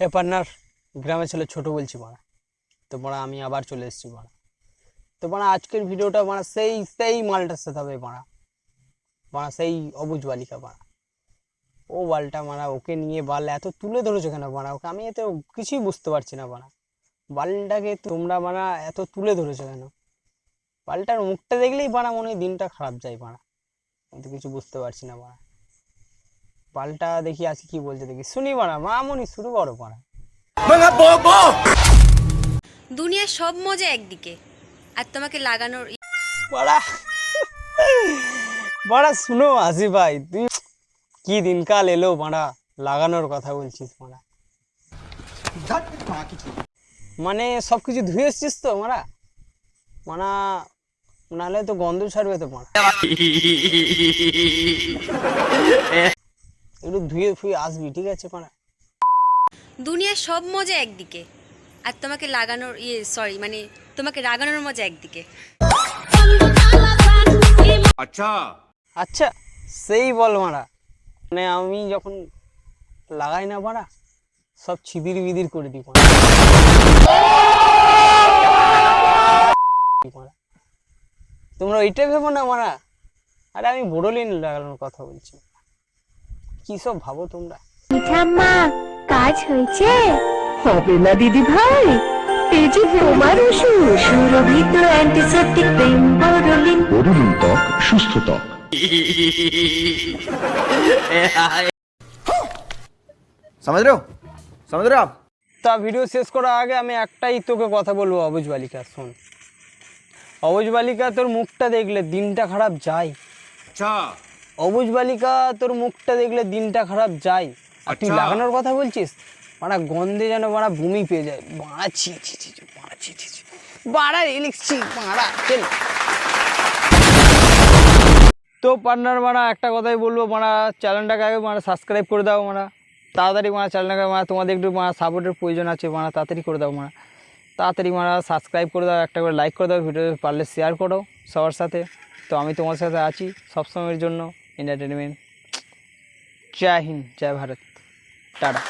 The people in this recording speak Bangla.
হে পার্টনার গ্রামে ছেলে ছোট বলছি মারা তো মারা আমি আবার চলে এসেছি মারা তো মারা আজকের ভিডিওটা মারা সেই সেই মালটার সাথে হবে মারা মারা সেই অবুজ বালিকা মারা ও বালটা মারা, ওকে নিয়ে বাল এত তুলে ধরেছো কেন মারা ওকে আমি এত কিছুই বুঝতে পারছি না মারা বালটাকে তোমরা মারা এত তুলে ধরেছো কেন? বালটার মুখটা দেখলেই মারা মনে হয় দিনটা খারাপ যায় আমি তো কিছু বুঝতে পারছি না মারা পাল্টা দেখি আজকে কি বলছে দেখি। শুনি মারা মামনি শুরু করো মারা। দুনিয়ার সব মজা একদিকে আর তোমাকে লাগানোর বড়া বড়া শুনো আসি ভাই তুই কি দিনকাল এলো মারা লাগানোর কথা বলছিস মারা। মানে সব কিছু ধুয়ে এসছিস তো মারা? মানা নাহলে তো গন্ধ ছাড়বে তো মারা। শুধু ধুয়ে ফুয়ে আসবি ঠিক আছে পাড়া? দুনিয়ার সব মজা একদিকে। আর তোমাকে লাগানোর ইয়ে সরি মানে তোমাকে রাগানোর মজা একদিকে। আচ্ছা। আচ্ছা সেই বল মারা। মানে আমি যখন লাগাই না পারা সব ছিদির বিদির করে দিই তোমরা ওইটা ভেবো না মারা। আরে আমি বড়োলিন লাগানোর কথা বলছি। কি সব ভাবো তোমরা ঠাম্মা কাজ হয়েছে হবে না দিদি ভাই এই যে তোমার ওষুধ সুরভিত অ্যান্টিসেপ্টিক ক্রিম বরলিন বরুলিন ত্বক সুস্থ ত্বক समझ रहे हो समझ रहे हो आप তা ভিডিও শেষ করার আগে আমি একটাই তোকে কথা বলবো অবুজ বালিকা শোন অবুজ বালিকা তোর মুখটা দেখলে দিনটা খারাপ যায় अच्छा অবুজ বালিকা তোর মুখটা দেখলে দিনটা খারাপ যায়। আর তুই আচ্ছা। লাগানোর কথা বলছিস? মারা গন্ধে যেন মারা বমি পেয়ে যায়। বাড়া ছি ছি ছি বাড়া ছি ছি বাড়া রিলিক্স ছি বাড়া চল। তো পার্টনার মারা একটা কথাই বলব মারা চ্যানেলটাকে আগে মারা সাবস্ক্রাইব করে দাও মারা। তাড়াতাড়ি মারা চ্যানেলটাকে মারা তোমাদের একটু মারা সাপোর্টের প্রয়োজন আছে মারা তাড়াতাড়ি করে দাও মারা। তাড়াতাড়ি মারা সাবস্ক্রাইব করে দাও একটা করে লাইক করে দাও ভিডিও পারলে শেয়ার করো সবার সাথে। তো আমি তোমার সাথে আছি সবসময়ের জন্য। एंटरटेनमेंट जय हिंद जय भारत टाटा